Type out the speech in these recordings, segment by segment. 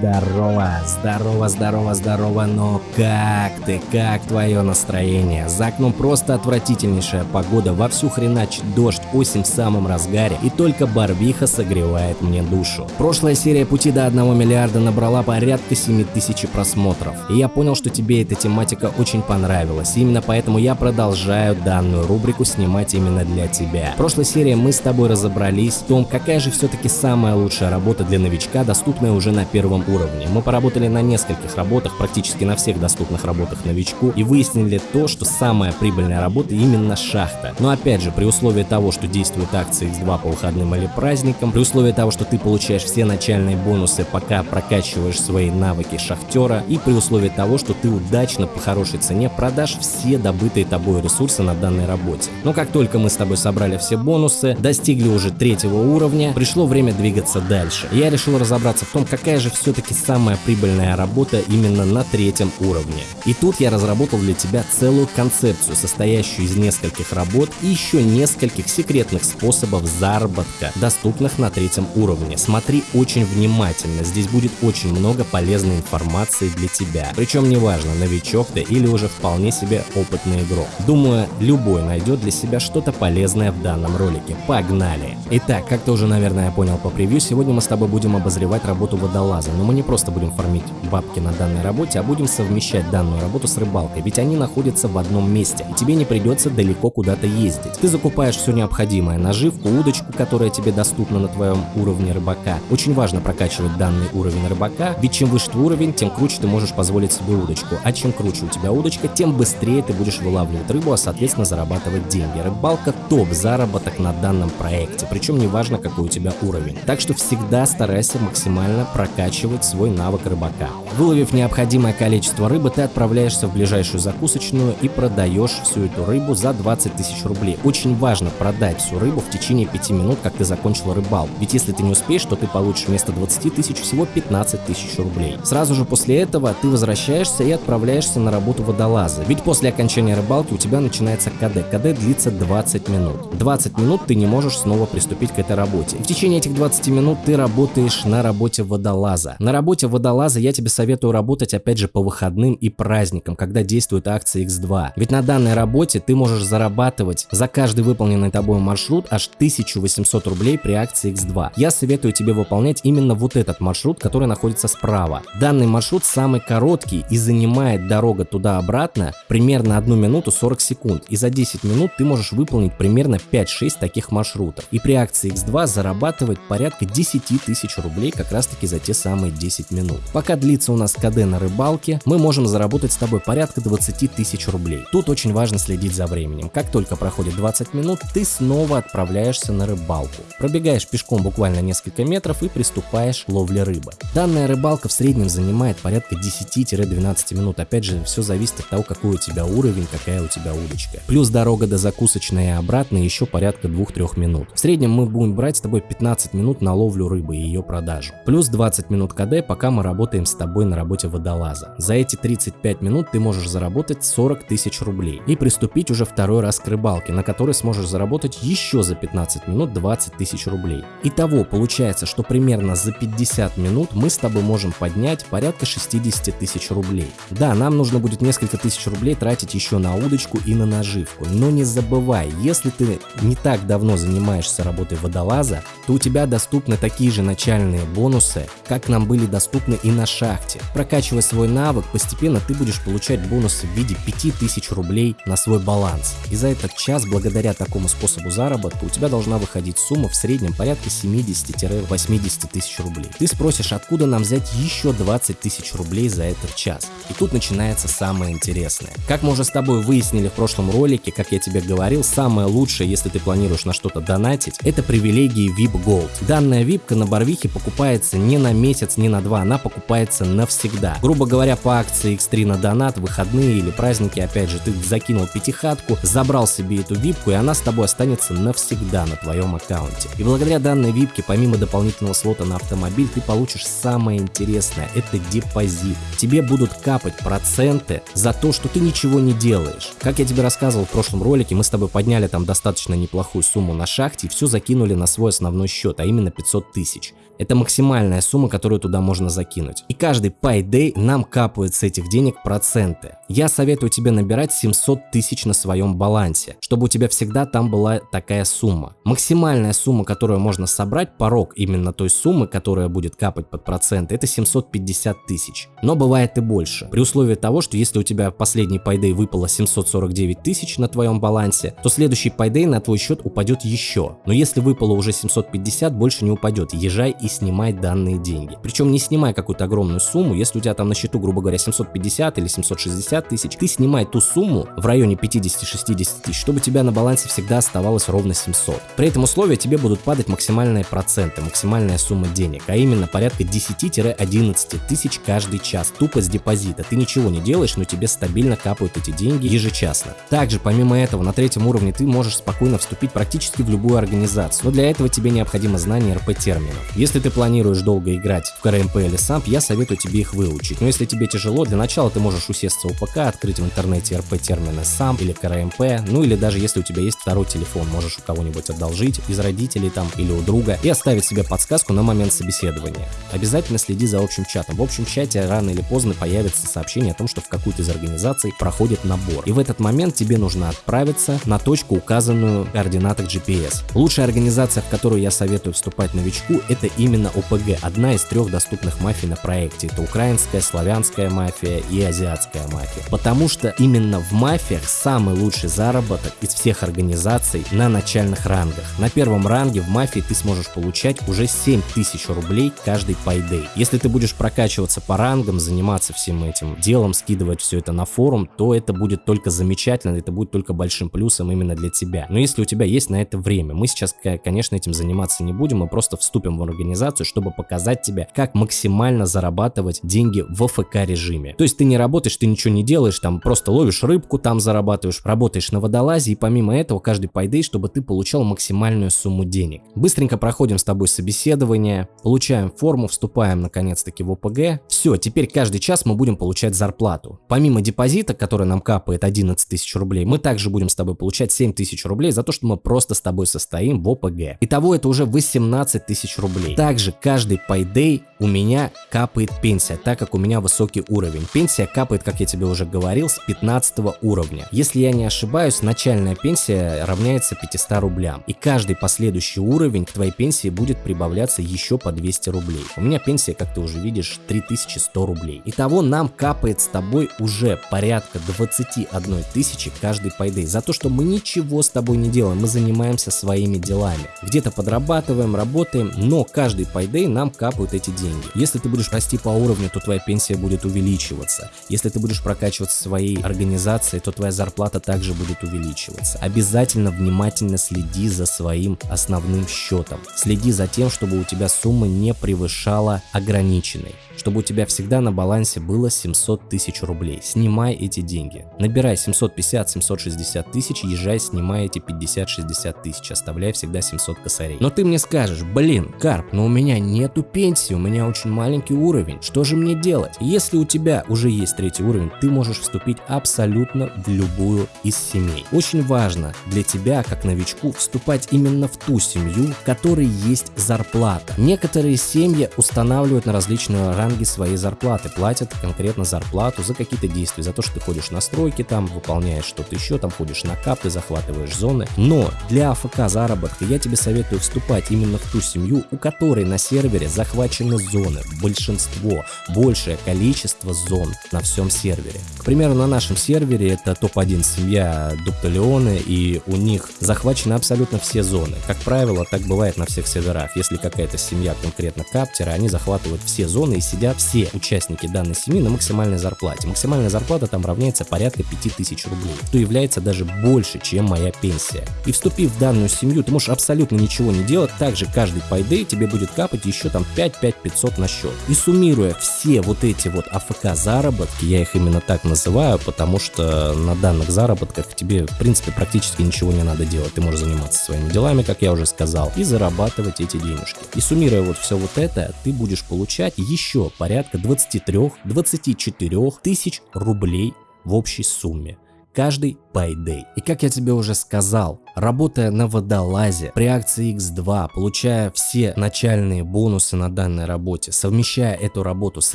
Здорово, здорово, здорово, здорово, но как ты, как твое настроение? За окном просто отвратительнейшая погода, вовсю хреначит дождь, осень в самом разгаре, и только Барвиха согревает мне душу. Прошлая серия «Пути до 1 миллиарда» набрала порядка 7000 просмотров, и я понял, что тебе эта тематика очень понравилась, именно поэтому я продолжаю данную рубрику снимать именно для тебя. В прошлой серии мы с тобой разобрались в том, какая же все-таки самая лучшая работа для новичка, доступная уже на первом уровне. Мы поработали на нескольких работах, практически на всех доступных работах новичку и выяснили то, что самая прибыльная работа именно шахта. Но опять же, при условии того, что действуют акции X2 по выходным или праздникам, при условии того, что ты получаешь все начальные бонусы, пока прокачиваешь свои навыки шахтера, и при условии того, что ты удачно по хорошей цене продашь все добытые тобой ресурсы на данной работе. Но как только мы с тобой собрали все бонусы, достигли уже третьего уровня, пришло время двигаться дальше. Я решил разобраться в том, какая же все-таки самая прибыльная работа именно на третьем уровне. И тут я разработал для тебя целую концепцию, состоящую из нескольких работ и еще нескольких секретных способов заработка, доступных на третьем уровне. Смотри очень внимательно, здесь будет очень много полезной информации для тебя. Причем неважно, новичок ты или уже вполне себе опытный игрок. Думаю, любой найдет для себя что-то полезное в данном ролике. Погнали! Итак, как ты уже, наверное, понял по превью, сегодня мы с тобой будем обозревать работу водолаза, но мы не просто будем фармить бабки на данной работе, а будем совмещать данную работу с рыбалкой, ведь они находятся в одном месте, и тебе не придется далеко куда-то ездить. Ты закупаешь все необходимое, наживку, удочку, которая тебе доступна на твоем уровне рыбака. Очень важно прокачивать данный уровень рыбака, ведь чем выше твой уровень, тем круче ты можешь позволить себе удочку, а чем круче у тебя удочка, тем быстрее ты будешь вылавливать рыбу, а соответственно зарабатывать деньги. Рыбалка топ заработок на данном проекте, причем неважно какой у тебя уровень. Так что всегда старайся максимально прокачивать свой навык рыбака. Выловив необходимое количество рыбы, ты отправляешься в ближайшую закусочную и продаешь всю эту рыбу за 20 тысяч рублей. Очень важно продать всю рыбу в течение 5 минут, как ты закончил рыбалку. Ведь если ты не успеешь, то ты получишь вместо 20 тысяч всего 15 тысяч рублей. Сразу же после этого ты возвращаешься и отправляешься на работу водолаза. Ведь после окончания рыбалки у тебя начинается КД. КД длится 20 минут. 20 минут ты не можешь снова приступить к этой работе. И в течение этих 20 минут ты работаешь на работе водолаза. На работе водолаза я тебе советую работать опять же по выходным и праздникам, когда действует акция X2. Ведь на данной работе ты можешь зарабатывать за каждый выполненный тобой маршрут аж 1800 рублей при акции X2. Я советую тебе выполнять именно вот этот маршрут, который находится справа. Данный маршрут самый короткий и занимает дорога туда-обратно примерно 1 минуту 40 секунд. И за 10 минут ты можешь выполнить примерно 5-6 таких маршрутов. И при акции X2 зарабатывать порядка 10 тысяч рублей как раз таки за те самые 10 минут. Пока длится у нас КД на рыбалке, мы можем заработать с тобой порядка 20 тысяч рублей. Тут очень важно следить за временем. Как только проходит 20 минут, ты снова отправляешься на рыбалку. Пробегаешь пешком буквально несколько метров и приступаешь к ловле рыбы. Данная рыбалка в среднем занимает порядка 10-12 минут. Опять же, все зависит от того, какой у тебя уровень, какая у тебя удочка. Плюс дорога до закусочной и обратно еще порядка 2-3 минут. В среднем мы будем брать с тобой 15 минут на ловлю рыбы и ее продажу. Плюс 20 минут КД, пока мы работаем с тобой на работе водолаза. За эти 35 минут ты можешь заработать 40 тысяч рублей и приступить уже второй раз к рыбалке, на которой сможешь заработать еще за 15 минут 20 тысяч рублей. Итого получается, что примерно за 50 минут мы с тобой можем поднять порядка 60 тысяч рублей. Да, нам нужно будет несколько тысяч рублей тратить еще на удочку и на наживку, но не забывай, если ты не так давно занимаешься работой водолаза, то у тебя доступны такие же начальные бонусы, как нам были доступны и на шахте. Прокачивая свой навык, постепенно ты будешь получать бонусы в виде 5000 рублей на свой баланс. И за этот час, благодаря такому способу заработка, у тебя должна выходить сумма в среднем порядка 70-80 тысяч рублей. Ты спросишь, откуда нам взять еще 20 тысяч рублей за этот час? И тут начинается самое интересное. Как мы уже с тобой выяснили в прошлом ролике, как я тебе говорил, самое лучшее, если ты планируешь на что-то донатить, это привилегии VIP Gold. Данная випка на Барвихе покупается не на месяц, не на 2, она покупается навсегда. Грубо говоря, по акции X3 на донат, выходные или праздники, опять же, ты закинул пятихатку, забрал себе эту випку, и она с тобой останется навсегда на твоем аккаунте. И благодаря данной випке, помимо дополнительного слота на автомобиль, ты получишь самое интересное – это депозит. Тебе будут капать проценты за то, что ты ничего не делаешь. Как я тебе рассказывал в прошлом ролике, мы с тобой подняли там достаточно неплохую сумму на шахте и все закинули на свой основной счет, а именно 500 тысяч. Это максимальная сумма, которую туда можно закинуть. И каждый payday нам капают с этих денег проценты. Я советую тебе набирать 700 тысяч на своем балансе, чтобы у тебя всегда там была такая сумма. Максимальная сумма, которую можно собрать, порог именно той суммы, которая будет капать под проценты, это 750 тысяч. Но бывает и больше. При условии того, что если у тебя последний payday выпало 749 тысяч на твоем балансе, то следующий payday на твой счет упадет еще. Но если выпало уже 750, больше не упадет. Езжай и снимай данные деньги. Причем не снимай какую-то огромную сумму, если у тебя там на счету, грубо говоря, 750 или 760 тысяч, ты снимай ту сумму в районе 50-60 тысяч, чтобы у тебя на балансе всегда оставалось ровно 700. При этом условии тебе будут падать максимальные проценты, максимальная сумма денег, а именно порядка 10-11 тысяч каждый час, тупо с депозита. Ты ничего не делаешь, но тебе стабильно капают эти деньги ежечасно. Также, помимо этого, на третьем уровне ты можешь спокойно вступить практически в любую организацию, но для этого тебе необходимо знание РП-терминов. Если ты планируешь долго играть в КРМП или SAMP, я советую тебе их выучить. Но если тебе тяжело, для начала ты можешь усесться у ПК, открыть в интернете РП-термины SAMP или КРМП, ну или даже если у тебя есть второй телефон, можешь у кого-нибудь одолжить, из родителей там или у друга, и оставить себе подсказку на момент собеседования. Обязательно следи за общим чатом. В общем чате рано или поздно появится сообщение о том, что в какую-то из организаций проходит набор. И в этот момент тебе нужно отправиться на точку, указанную в координатах GPS. Лучшая организация, в которую я советую вступать новичку, это именно ОПГ, одна из трех доступных мафий на проекте. Это украинская, славянская мафия и азиатская мафия. Потому что именно в мафиях самый лучший заработок из всех организаций на начальных рангах. На первом ранге в мафии ты сможешь получать уже 7000 рублей каждый payday. Если ты будешь прокачиваться по рангам, заниматься всем этим делом, скидывать все это на форум, то это будет только замечательно, это будет только большим плюсом именно для тебя. Но если у тебя есть на это время, мы сейчас, конечно, этим заниматься не будем, мы просто вступим в организацию чтобы показать тебе, как максимально зарабатывать деньги в AFK режиме. То есть ты не работаешь, ты ничего не делаешь, там просто ловишь рыбку, там зарабатываешь, работаешь на водолазе и помимо этого каждый payday, чтобы ты получал максимальную сумму денег. Быстренько проходим с тобой собеседование, получаем форму, вступаем наконец-таки в ОПГ. Все, теперь каждый час мы будем получать зарплату. Помимо депозита, который нам капает 11 тысяч рублей, мы также будем с тобой получать 7 тысяч рублей за то, что мы просто с тобой состоим в ОПГ. Итого это уже 18 тысяч рублей. Также каждый payday у меня капает пенсия, так как у меня высокий уровень. Пенсия капает, как я тебе уже говорил, с 15 уровня. Если я не ошибаюсь, начальная пенсия равняется 500 рублям. И каждый последующий уровень к твоей пенсии будет прибавляться еще по 200 рублей. У меня пенсия, как ты уже видишь, 3100 рублей. Итого нам капает с тобой уже порядка 21 тысячи каждый payday. За то, что мы ничего с тобой не делаем, мы занимаемся своими делами. Где-то подрабатываем, работаем, но каждый payday нам капают эти деньги. Если ты будешь расти по уровню, то твоя пенсия будет увеличиваться. Если ты будешь прокачиваться своей организацией, то твоя зарплата также будет увеличиваться. Обязательно внимательно следи за своим основным счетом. Следи за тем, чтобы у тебя сумма не превышала ограниченной чтобы у тебя всегда на балансе было 700 тысяч рублей. Снимай эти деньги. Набирай 750-760 тысяч, езжай, снимай эти 50-60 тысяч, оставляй всегда 700 косарей. Но ты мне скажешь, блин, Карп, но у меня нету пенсии, у меня очень маленький уровень, что же мне делать? Если у тебя уже есть третий уровень, ты можешь вступить абсолютно в любую из семей. Очень важно для тебя, как новичку, вступать именно в ту семью, в которой есть зарплата. Некоторые семьи устанавливают на различные ранги своей зарплаты, платят конкретно зарплату за какие-то действия, за то, что ты ходишь на стройки там, выполняешь что-то еще, там ходишь на кап, ты захватываешь зоны. Но для АФК заработка я тебе советую вступать именно в ту семью, у которой на сервере захвачены зоны, большинство, большее количество зон на всем сервере. К примеру, на нашем сервере это топ-1 семья Дупталеоны, и у них захвачены абсолютно все зоны. Как правило, так бывает на всех серверах. Если какая-то семья конкретно каптера, они захватывают все зоны и сидят все участники данной семьи на максимальной зарплате. Максимальная зарплата там равняется порядка 5000 рублей, что является даже больше, чем моя пенсия. И вступив в данную семью, ты можешь абсолютно ничего не делать, также каждый payday тебе будет капать еще там 5-5 500 на счет. И суммируя все вот эти вот АФК заработки, я их именно так называю, потому что на данных заработках тебе, в принципе, практически ничего не надо делать. Ты можешь заниматься своими делами, как я уже сказал, и зарабатывать эти денежки. И суммируя вот все вот это, ты будешь получать еще порядка 23-24 тысяч рублей в общей сумме каждый payday. И как я тебе уже сказал, Работая на водолазе при акции X2, получая все начальные бонусы на данной работе, совмещая эту работу с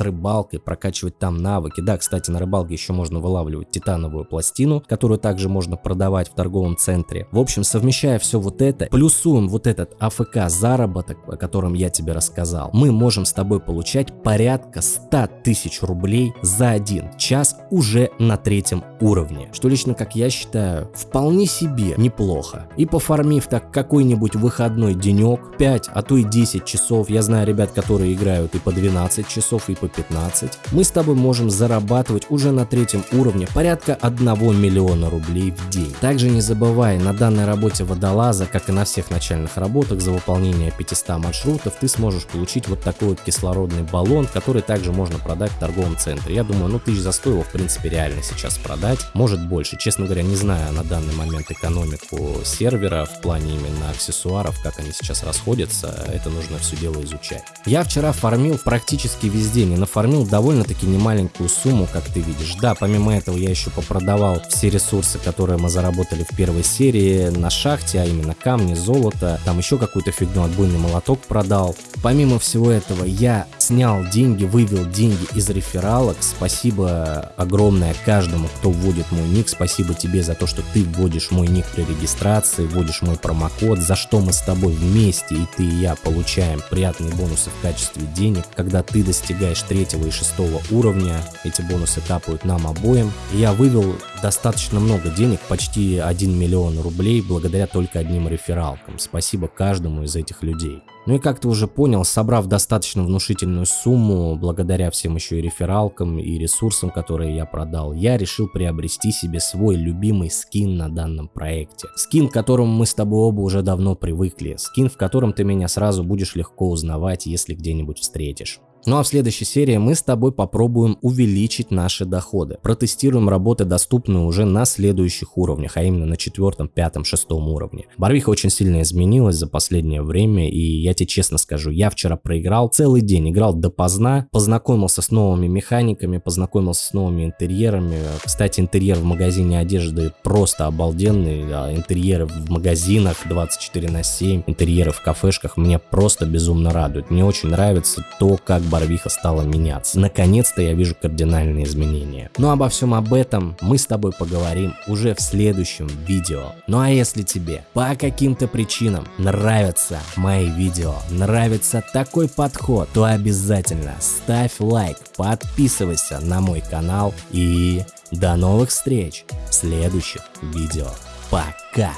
рыбалкой, прокачивать там навыки. Да, кстати, на рыбалке еще можно вылавливать титановую пластину, которую также можно продавать в торговом центре. В общем, совмещая все вот это, плюсуем вот этот АФК заработок, о котором я тебе рассказал, мы можем с тобой получать порядка 100 тысяч рублей за один час уже на третьем уровне. Что лично, как я считаю, вполне себе неплохо. И пофармив так какой-нибудь выходной денек, 5, а то и 10 часов, я знаю ребят, которые играют и по 12 часов, и по 15, мы с тобой можем зарабатывать уже на третьем уровне порядка 1 миллиона рублей в день. Также не забывай, на данной работе водолаза, как и на всех начальных работах, за выполнение 500 маршрутов ты сможешь получить вот такой вот кислородный баллон, который также можно продать в торговом центре. Я думаю, ну тысяч за 100 его в принципе реально сейчас продать, может больше. Честно говоря, не знаю на данный момент экономику сервера в плане именно аксессуаров, как они сейчас расходятся, это нужно все дело изучать. Я вчера фармил практически везде, не нафармил довольно-таки немаленькую сумму, как ты видишь. Да, помимо этого я еще попродавал все ресурсы, которые мы заработали в первой серии на шахте, а именно камни, золото, там еще какую-то фигню, отбойный молоток продал. Помимо всего этого я снял деньги, вывел деньги из рефералок. Спасибо огромное каждому, кто вводит мой ник. Спасибо тебе за то, что ты вводишь мой ник при регистрации, вводишь мой промокод, за что мы с тобой вместе, и ты и я получаем приятные бонусы в качестве денег. Когда ты достигаешь третьего и шестого уровня, эти бонусы капают нам обоим. Я вывел достаточно много денег, почти 1 миллион рублей, благодаря только одним рефералкам. Спасибо каждому из этих людей. Ну и как ты уже понял, собрав достаточно внушительную сумму, благодаря всем еще и рефералкам и ресурсам, которые я продал, я решил приобрести себе свой любимый скин на данном проекте. Скин, к которому мы с тобой оба уже давно привыкли. Скин, в котором ты меня сразу будешь легко узнавать, если где-нибудь встретишь. Ну а в следующей серии мы с тобой попробуем увеличить наши доходы. Протестируем работы, доступные уже на следующих уровнях, а именно на четвертом, пятом, шестом уровне. Барвиха очень сильно изменилась за последнее время, и я тебе честно скажу, я вчера проиграл целый день, играл допоздна, познакомился с новыми механиками, познакомился с новыми интерьерами. Кстати, интерьер в магазине одежды просто обалденный, а интерьеры в магазинах 24 на 7, интерьеры в кафешках меня просто безумно радуют. Мне очень нравится то, как Барвиха стала меняться. Наконец-то я вижу кардинальные изменения. Но обо всем об этом мы с тобой поговорим уже в следующем видео. Ну а если тебе по каким-то причинам нравятся мои видео, нравится такой подход, то обязательно ставь лайк, подписывайся на мой канал и до новых встреч в следующих видео. Пока!